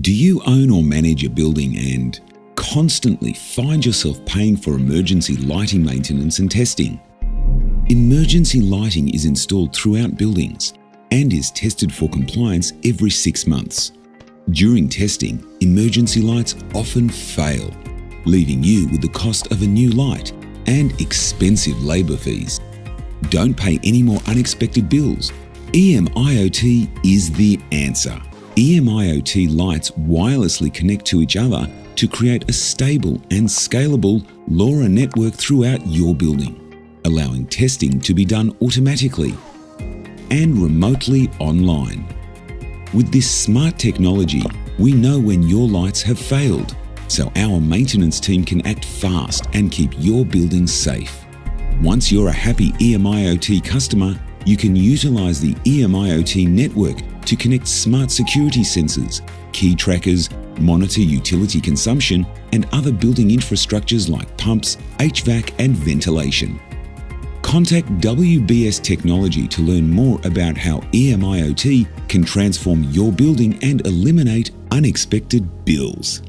Do you own or manage a building and constantly find yourself paying for emergency lighting maintenance and testing? Emergency lighting is installed throughout buildings and is tested for compliance every six months. During testing, emergency lights often fail, leaving you with the cost of a new light and expensive labour fees. Don't pay any more unexpected bills. EMIoT is the answer. EMIoT lights wirelessly connect to each other to create a stable and scalable LoRa network throughout your building, allowing testing to be done automatically and remotely online. With this smart technology, we know when your lights have failed, so our maintenance team can act fast and keep your building safe. Once you're a happy EMIoT customer, you can utilize the EMIoT network to connect smart security sensors, key trackers, monitor utility consumption, and other building infrastructures like pumps, HVAC, and ventilation. Contact WBS Technology to learn more about how EMIoT can transform your building and eliminate unexpected bills.